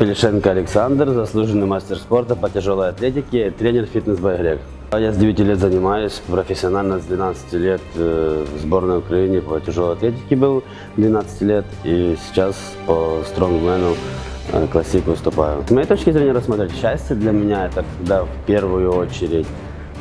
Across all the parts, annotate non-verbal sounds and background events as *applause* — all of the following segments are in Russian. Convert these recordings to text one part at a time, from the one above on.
Пелешенко Александр, заслуженный мастер спорта по тяжелой атлетике, тренер Fitness by Грек. Я с 9 лет занимаюсь профессионально, с 12 лет э, в сборной Украины по тяжелой атлетике был 12 лет и сейчас по стронгмену э, классик выступаю. С моей точки зрения рассмотреть счастье для меня это когда в первую очередь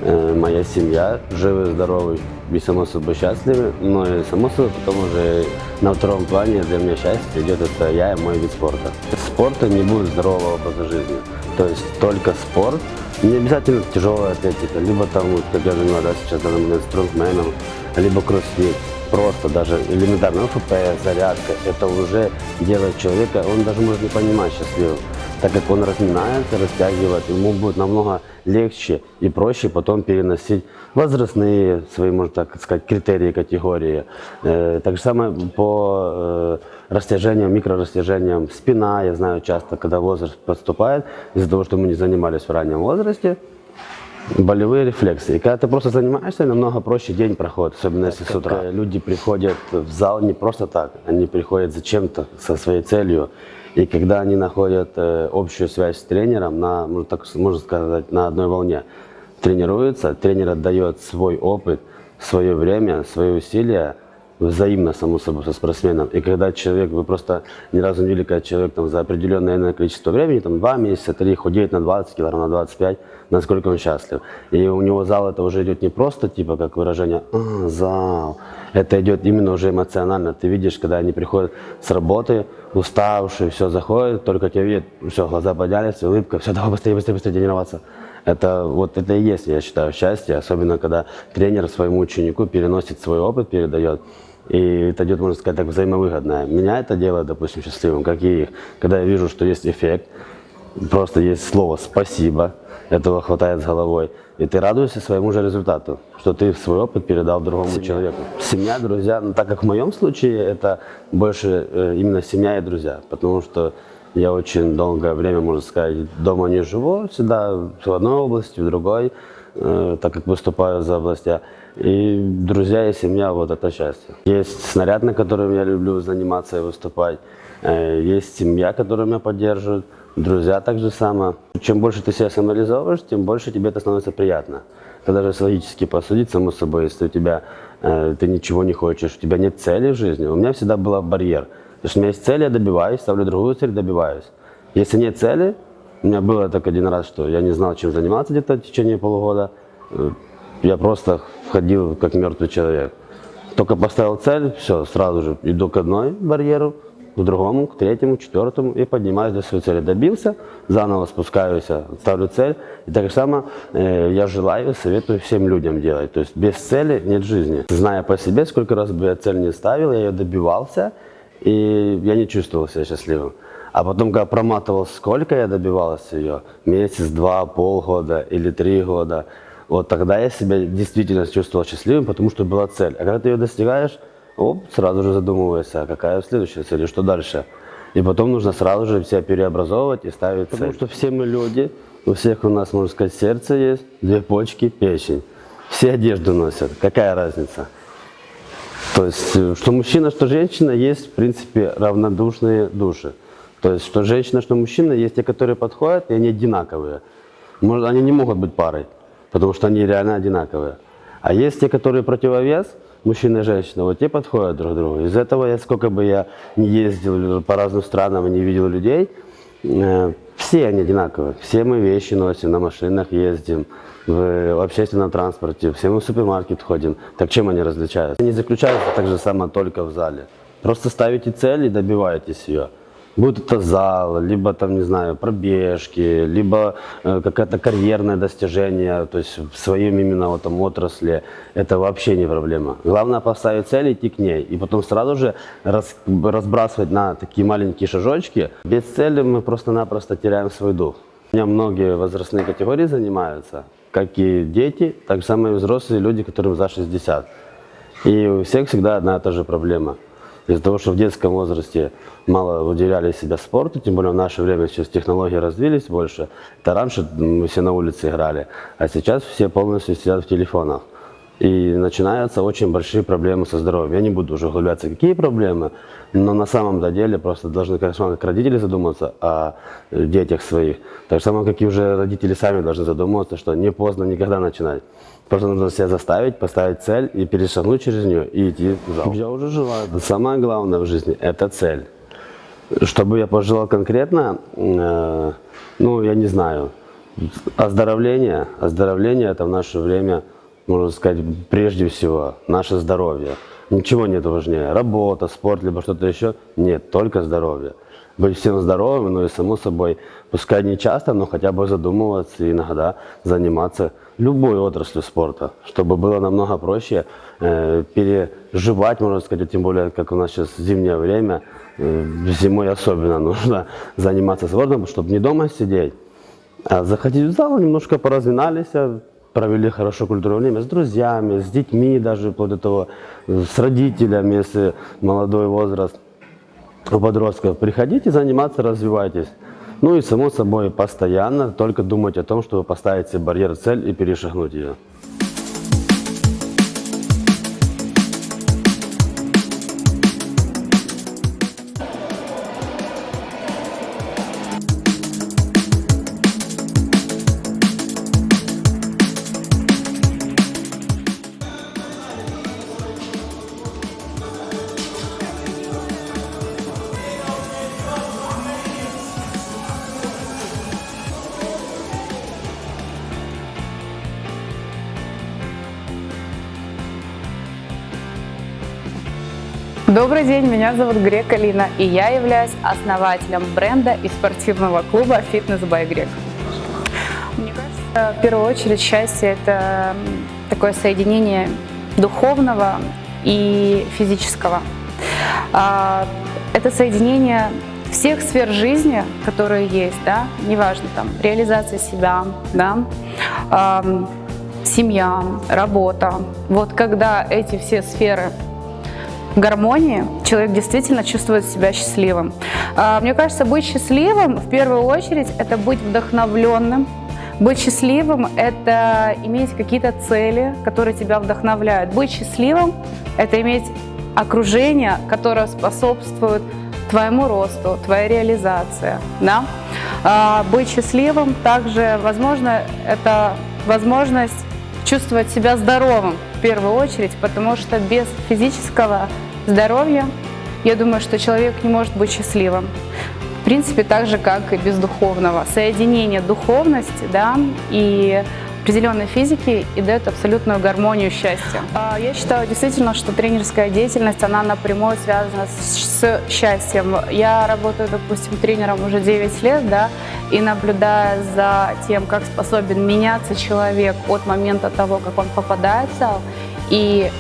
моя семья живы, здоровы и само собой счастливы, но и само собой потом уже на втором плане для меня счастье идет это я и мой вид спорта. Спорта не будет здорового образа жизни, то есть только спорт, не обязательно тяжелая атлетика, либо там, как я занимаюсь да, сейчас данный момент стронгменом, либо кроссфит. Просто даже элементарно ФПС, зарядка, это уже делает человека, он даже может не понимать счастливым так как он разминается, растягивает, ему будет намного легче и проще потом переносить возрастные свои, можно так сказать, критерии, категории. Э, так же самое по э, растяжениям, микрорастяжениям спина, я знаю часто, когда возраст подступает, из-за того, что мы не занимались в раннем возрасте, болевые рефлексы. И когда ты просто занимаешься, намного проще день проходит, особенно если с утра. Люди приходят в зал не просто так, они приходят зачем-то, со своей целью. И когда они находят э, общую связь с тренером, на, ну, так можно сказать, на одной волне, тренируются, тренер отдает свой опыт, свое время, свои усилия, взаимно, само собой, со спортсменом. И когда человек, вы просто ни разу не видели, когда человек там, за определенное количество времени, там 2 месяца, 3, худеет на 20 килограмм, на 25, насколько он счастлив. И у него зал это уже идет не просто, типа, как выражение а, «зал», это идет именно уже эмоционально. Ты видишь, когда они приходят с работы, уставшие, все, заходят, только тебя видят, все, глаза поднялись, улыбка, все, давай быстрее, быстрее, быстрее тренироваться. Это вот это и есть, я считаю, счастье, особенно когда тренер своему ученику переносит свой опыт, передает. И это идет, можно сказать, так взаимовыгодное. Меня это делает, допустим, счастливым, как и их. Когда я вижу, что есть эффект, просто есть слово «спасибо», этого хватает с головой. И ты радуешься своему же результату, что ты свой опыт передал другому семья. человеку. Семья, друзья, ну, так как в моем случае это больше э, именно семья и друзья, потому что я очень долгое время, можно сказать, дома не живу, всегда в одной области, в другой, э, так как выступаю за областя. И друзья и семья, вот это счастье. Есть снаряд, на котором я люблю заниматься и выступать. Э, есть семья, которая меня поддерживает. Друзья так же само. Чем больше ты себя самореализовываешь, тем больше тебе это становится приятно. Когда же логически посудить, само собой, если у тебя, э, ты ничего не хочешь, у тебя нет цели в жизни. У меня всегда был барьер. Потому что у меня есть цель, я добиваюсь, ставлю другую цель, добиваюсь. Если нет цели, у меня было так один раз, что я не знал, чем заниматься где-то в течение полугода. Я просто входил как мертвый человек. Только поставил цель, все, сразу же иду к одной барьеру, к другому, к третьему, к четвертому и поднимаюсь до своей цели. Добился, заново спускаюсь, ставлю цель. И так же само э, я желаю, советую всем людям делать. То есть без цели нет жизни. Зная по себе, сколько раз бы я цель не ставил, я ее добивался, и я не чувствовал себя счастливым. А потом, когда проматывал, сколько я добивался ее, месяц, два, полгода или три года, вот тогда я себя действительно чувствовал счастливым, потому что была цель. А когда ты ее достигаешь, оп, сразу же задумываешься, а какая следующая цель и что дальше. И потом нужно сразу же себя переобразовывать и ставить Потому цель. что все мы люди, у всех у нас, можно сказать, сердце есть, две почки, печень. Все одежду носят. Какая разница? То есть, э, что мужчина, что женщина, есть, в принципе, равнодушные души. То есть, что женщина, что мужчина, есть те, которые подходят, и они одинаковые. Может, они не могут быть парой, потому что они реально одинаковые. А есть те, которые противовес – мужчина и женщина, вот те подходят друг другу. Из этого я, сколько бы я не ездил по разным странам и не видел людей, э, все они одинаковые. Все мы вещи носим, на машинах ездим, в общественном транспорте, все мы в супермаркет ходим. Так чем они различаются? Они заключаются так же само только в зале. Просто ставите цель и добиваетесь ее. Будь это зал, либо там, не знаю, пробежки, либо э, какое-то карьерное достижение, то есть в своем именно вот там отрасли, это вообще не проблема. Главное поставить цель идти к ней, и потом сразу же раз, разбрасывать на такие маленькие шажочки. Без цели мы просто-напросто теряем свой дух. У меня многие возрастные категории занимаются, как и дети, так же самые взрослые люди, которым за 60. И у всех всегда одна и та же проблема – из-за того, что в детском возрасте мало уделяли себя спорту, тем более в наше время сейчас технологии развились больше. Это раньше мы все на улице играли, а сейчас все полностью сидят в телефонах. И начинаются очень большие проблемы со здоровьем. Я не буду уже углубляться, какие проблемы, но на самом деле просто должны, конечно, как родители задуматься о детях своих. Так же самое, как и уже родители сами должны задумываться, что не поздно никогда начинать. Просто нужно себя заставить, поставить цель и перешагнуть через нее и идти в зал. Я уже желаю. Самое главное в жизни – это цель. Чтобы я пожелал конкретно, э, ну, я не знаю, оздоровление. Оздоровление – это в наше время – можно сказать, прежде всего, наше здоровье. Ничего нет важнее. Работа, спорт, либо что-то еще. Нет, только здоровье. Быть всем здоровым, но и само собой, пускай не часто, но хотя бы задумываться и иногда заниматься любой отраслью спорта, чтобы было намного проще э, переживать, можно сказать, тем более, как у нас сейчас зимнее время, э, зимой особенно *laughs* нужно заниматься спортом, чтобы не дома сидеть, а заходить в зал, немножко поразминались, провели хорошо культурное время с друзьями, с детьми даже, вплоть до того, с родителями, если молодой возраст у подростков. Приходите заниматься, развивайтесь. Ну и само собой постоянно только думать о том, чтобы поставить себе барьер, цель и перешагнуть ее. Добрый день, меня зовут Грек Алина, и я являюсь основателем бренда и спортивного клуба «Фитнес by Грек». Мне кажется, в первую очередь счастье – это такое соединение духовного и физического. А, это соединение всех сфер жизни, которые есть, да, неважно, там, реализация себя, да, семья, работа. Вот когда эти все сферы гармонии человек действительно чувствует себя счастливым. А, мне кажется, быть счастливым в первую очередь это быть вдохновленным. Быть счастливым – это иметь какие-то цели, которые тебя вдохновляют. Быть счастливым – это иметь окружение, которое способствует твоему росту, твоей реализации. Да? А, быть счастливым также, возможно, это возможность чувствовать себя здоровым в первую очередь, потому что без физического здоровья, я думаю, что человек не может быть счастливым. В принципе, так же, как и без духовного. Соединение духовности да, и определенной физики и дает абсолютную гармонию счастья. А, я считаю действительно, что тренерская деятельность, она напрямую связана с счастьем. Я работаю, допустим, тренером уже 9 лет, да, и наблюдая за тем, как способен меняться человек от момента того, как он попадает в зал, и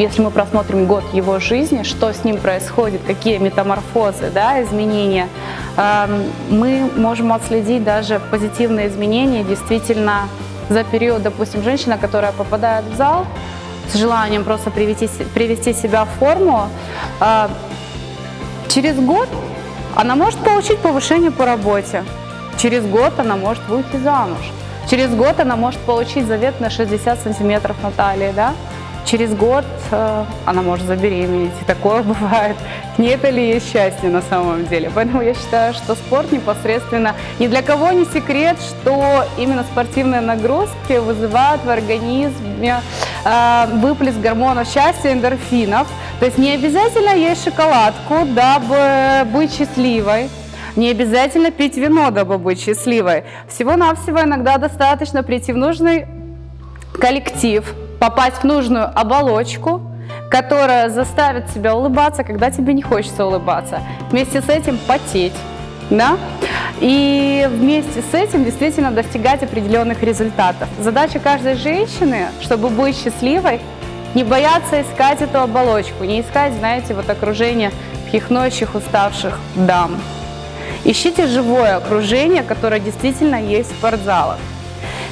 если мы просмотрим год его жизни, что с ним происходит, какие метаморфозы, да, изменения, эм, мы можем отследить даже позитивные изменения действительно за период, допустим, женщина, которая попадает в зал с желанием просто привести, привести себя в форму, э, через год она может получить повышение по работе, через год она может выйти замуж, через год она может получить завет на 60 сантиметров на талии, да, через год э, она может забеременеть, и такое *laughs* бывает. Не это ли есть счастье на самом деле? Поэтому я считаю, что спорт непосредственно ни для кого не секрет, что именно спортивные нагрузки вызывают в организме э, выплеск гормонов счастья, эндорфинов. То есть не обязательно есть шоколадку, дабы быть счастливой. Не обязательно пить вино, дабы быть счастливой. Всего-навсего иногда достаточно прийти в нужный коллектив, попасть в нужную оболочку, которая заставит тебя улыбаться, когда тебе не хочется улыбаться. Вместе с этим потеть. Да? И вместе с этим действительно достигать определенных результатов. Задача каждой женщины, чтобы быть счастливой, не бояться искать эту оболочку, не искать, знаете, вот окружение пьяхнущих, уставших дам. Ищите живое окружение, которое действительно есть в спортзалах.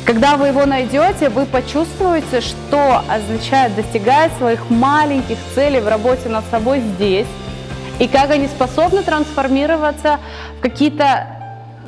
Когда вы его найдете, вы почувствуете, что означает достигать своих маленьких целей в работе над собой здесь, и как они способны трансформироваться в какие-то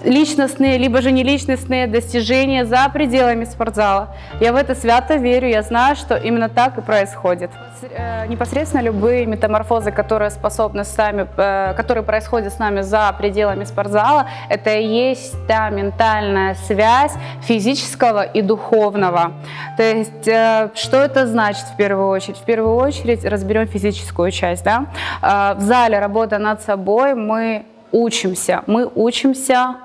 личностные, либо же не личностные достижения за пределами спортзала. Я в это свято верю, я знаю, что именно так и происходит. Э, непосредственно любые метаморфозы, которые способны с нами, э, которые происходят с нами за пределами спортзала, это и есть та ментальная связь физического и духовного. То есть, э, что это значит в первую очередь? В первую очередь разберем физическую часть. Да? В зале работа над собой мы учимся. Мы учимся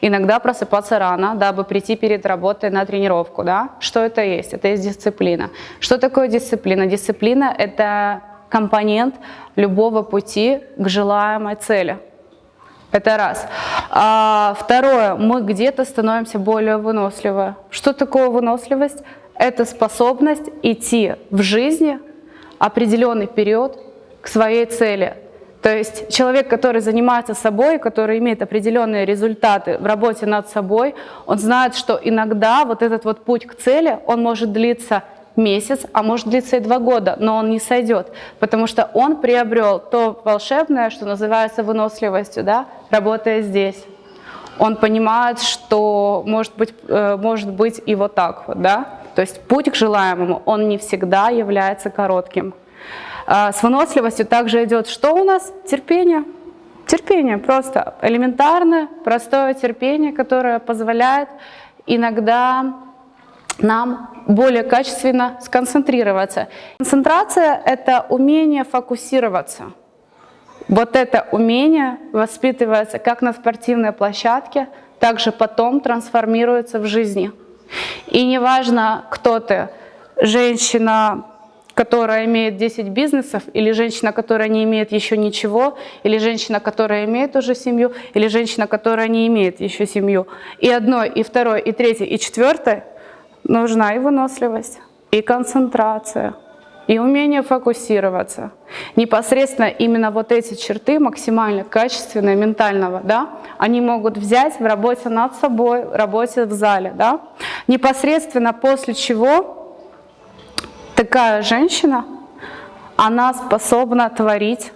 иногда просыпаться рано, дабы прийти перед работой на тренировку. Да? Что это есть? Это есть дисциплина. Что такое дисциплина? Дисциплина – это компонент любого пути к желаемой цели. Это раз. А, второе, мы где-то становимся более выносливы. Что такое выносливость? Это способность идти в жизни определенный период к своей цели, то есть человек, который занимается собой, который имеет определенные результаты в работе над собой, он знает, что иногда вот этот вот путь к цели, он может длиться месяц, а может длиться и два года, но он не сойдет, потому что он приобрел то волшебное, что называется выносливостью, да, работая здесь. Он понимает, что может быть, э, может быть и вот так вот, да, то есть путь к желаемому, он не всегда является коротким. А, с выносливостью также идет что у нас? Терпение. Терпение, просто элементарное, простое терпение, которое позволяет иногда нам более качественно сконцентрироваться. Концентрация – это умение фокусироваться. Вот это умение воспитывается как на спортивной площадке, так же потом трансформируется в жизни. И неважно, кто ты, женщина, которая имеет 10 бизнесов, или женщина, которая не имеет еще ничего, или женщина, которая имеет уже семью, или женщина, которая не имеет еще семью. И одной, и второй, и третьей, и четвертой нужна и выносливость, и концентрация, и умение фокусироваться. Непосредственно именно вот эти черты максимально качественные, ментального, да, они могут взять в работе над собой, в работе в зале. Да. Непосредственно после чего такая женщина, она способна творить,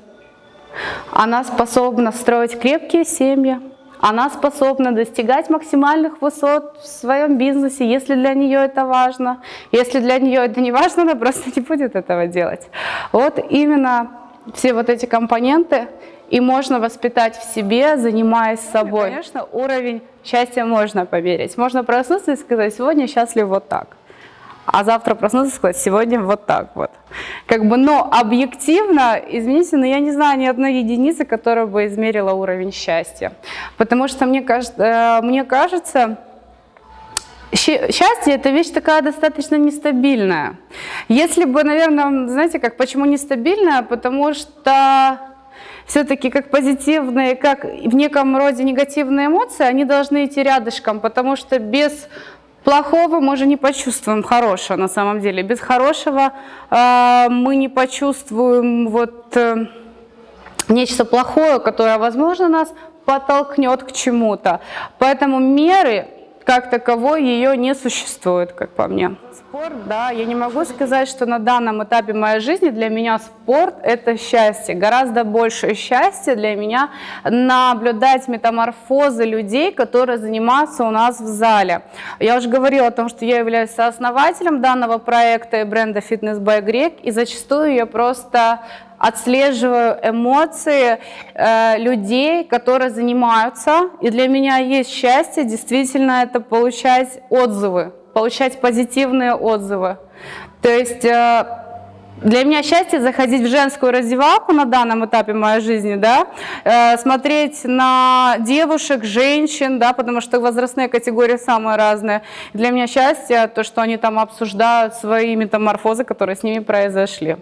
она способна строить крепкие семьи, она способна достигать максимальных высот в своем бизнесе, если для нее это важно. Если для нее это не важно, она просто не будет этого делать. Вот именно все вот эти компоненты и можно воспитать в себе, занимаясь собой. Конечно, уровень счастья можно померить. Можно проснуться и сказать, сегодня счастлив вот так а завтра проснуться и сказать, сегодня вот так вот. Как бы, но объективно, извините, но я не знаю ни одной единицы, которая бы измерила уровень счастья. Потому что мне э, мне кажется счастье – это вещь такая достаточно нестабильная. Если бы, наверное, знаете, как, почему нестабильная? Потому что все-таки как позитивные, как в неком роде негативные эмоции, они должны идти рядышком, потому что без Плохого мы же не почувствуем хорошего на самом деле. Без хорошего э, мы не почувствуем вот э, нечто плохое, которое, возможно, нас подтолкнет к чему-то. Поэтому меры как таковой ее не существует, как по мне. Спорт, да, я не могу сказать, что на данном этапе моей жизни для меня спорт – это счастье. Гораздо больше счастья для меня наблюдать метаморфозы людей, которые занимаются у нас в зале. Я уже говорила о том, что я являюсь сооснователем данного проекта и бренда Fitness by Greg, и зачастую я просто отслеживаю эмоции э, людей, которые занимаются. И для меня есть счастье действительно это получать отзывы, получать позитивные отзывы. То есть э, для меня счастье заходить в женскую раздевалку на данном этапе моей жизни, да, э, смотреть на девушек, женщин, да, потому что возрастные категории самые разные. Для меня счастье то, что они там обсуждают свои метаморфозы, которые с ними произошли.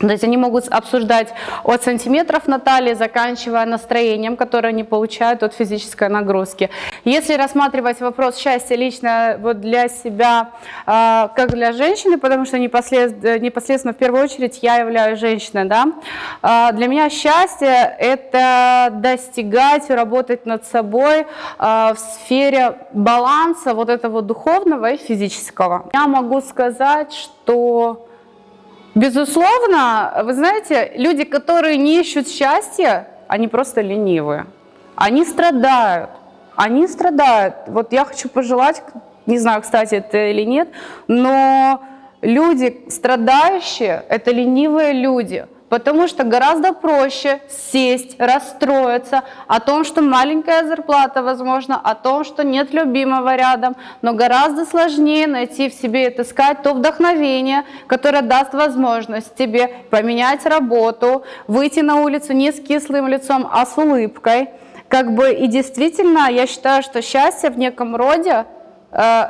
То есть они могут обсуждать от сантиметров на талии, заканчивая настроением, которое они получают от физической нагрузки. Если рассматривать вопрос счастья лично вот для себя, э, как для женщины, потому что непосредственно, непосредственно в первую очередь я являюсь женщиной, да, э, для меня счастье – это достигать, работать над собой э, в сфере баланса вот этого духовного и физического. Я могу сказать, что Безусловно, вы знаете, люди, которые не ищут счастья, они просто ленивые. Они страдают. они страдают. Вот я хочу пожелать, не знаю, кстати, это или нет, но люди страдающие – это ленивые люди. Потому что гораздо проще сесть, расстроиться о том, что маленькая зарплата, возможно, о том, что нет любимого рядом, но гораздо сложнее найти в себе и отыскать то вдохновение, которое даст возможность тебе поменять работу, выйти на улицу не с кислым лицом, а с улыбкой. Как бы и действительно, я считаю, что счастье в неком роде э,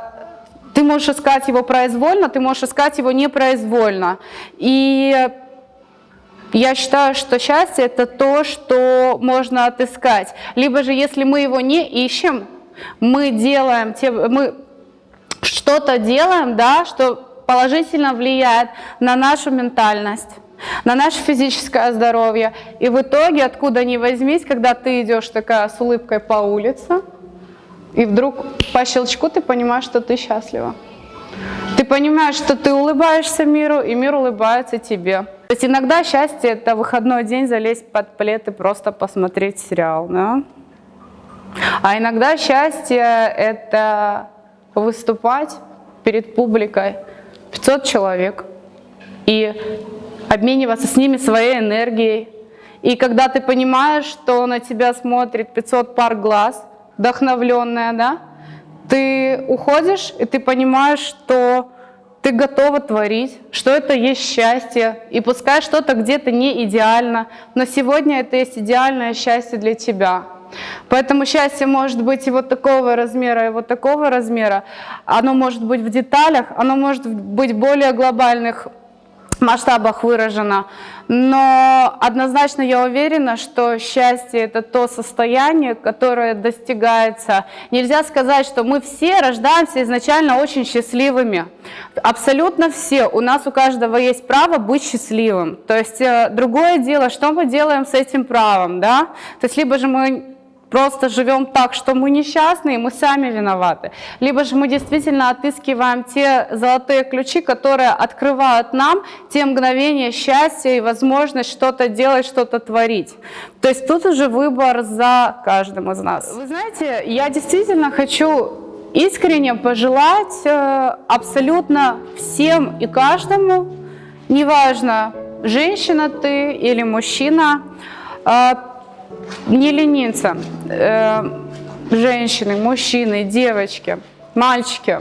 ты можешь искать его произвольно, ты можешь искать его непроизвольно. И я считаю, что счастье – это то, что можно отыскать. Либо же, если мы его не ищем, мы делаем, мы что-то делаем, да, что положительно влияет на нашу ментальность, на наше физическое здоровье. И в итоге, откуда ни возьмись, когда ты идешь такая с улыбкой по улице, и вдруг по щелчку ты понимаешь, что ты счастлива. Ты понимаешь, что ты улыбаешься миру, и мир улыбается тебе. То есть иногда счастье – это выходной день залезть под плед и просто посмотреть сериал. Да? А иногда счастье – это выступать перед публикой 500 человек и обмениваться с ними своей энергией. И когда ты понимаешь, что на тебя смотрит 500 пар глаз, вдохновленная, да, ты уходишь, и ты понимаешь, что ты готова творить, что это есть счастье, и пускай что-то где-то не идеально, но сегодня это есть идеальное счастье для тебя. Поэтому счастье может быть и вот такого размера, и вот такого размера. Оно может быть в деталях, оно может быть в более глобальных масштабах выражено. Но однозначно я уверена, что счастье – это то состояние, которое достигается. Нельзя сказать, что мы все рождаемся изначально очень счастливыми. Абсолютно все. У нас у каждого есть право быть счастливым. То есть э, другое дело, что мы делаем с этим правом. Да? То есть либо же мы просто живем так, что мы несчастны, и мы сами виноваты. Либо же мы действительно отыскиваем те золотые ключи, которые открывают нам те мгновения счастья и возможность что-то делать, что-то творить. То есть тут уже выбор за каждым из нас. Вы знаете, я действительно хочу искренне пожелать э, абсолютно всем и каждому, неважно, женщина ты или мужчина, э, не лениться. Э, женщины, мужчины, девочки, мальчики.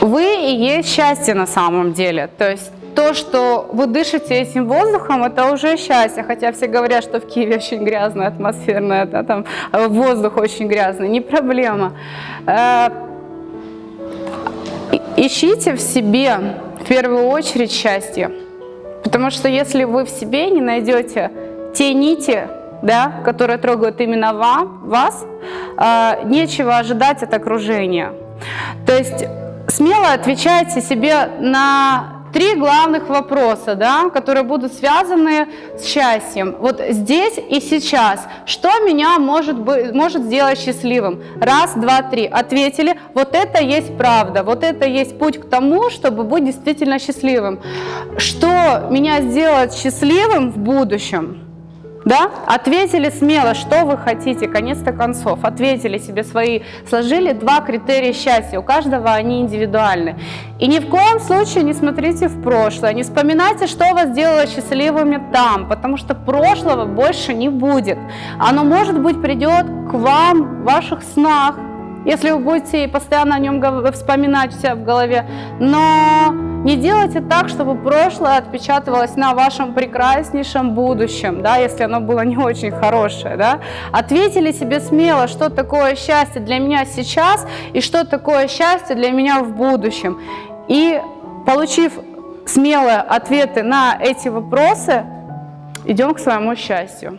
Вы и есть счастье на самом деле. То есть то, что вы дышите этим воздухом, это уже счастье. Хотя все говорят, что в Киеве очень грязная атмосферная, да, там воздух очень грязный. Не проблема. Э, ищите в себе в первую очередь счастье. Потому что если вы в себе не найдете те нити, да, которые трогают именно вас, э, нечего ожидать от окружения. То есть смело отвечайте себе на три главных вопроса, да, которые будут связаны с счастьем. Вот здесь и сейчас. Что меня может, быть, может сделать счастливым? Раз, два, три. Ответили. Вот это есть правда. Вот это есть путь к тому, чтобы быть действительно счастливым. Что меня сделает счастливым в будущем? Да? Ответили смело, что вы хотите, конец-то концов. Ответили себе свои, сложили два критерия счастья. У каждого они индивидуальны. И ни в коем случае не смотрите в прошлое, не вспоминайте, что вас делало счастливыми там, потому что прошлого больше не будет. Оно, может быть, придет к вам в ваших снах, если вы будете постоянно о нем вспоминать себя в голове. Но не делайте так, чтобы прошлое отпечатывалось на вашем прекраснейшем будущем, да, если оно было не очень хорошее. Да. Ответили себе смело, что такое счастье для меня сейчас и что такое счастье для меня в будущем. И получив смелые ответы на эти вопросы, идем к своему счастью.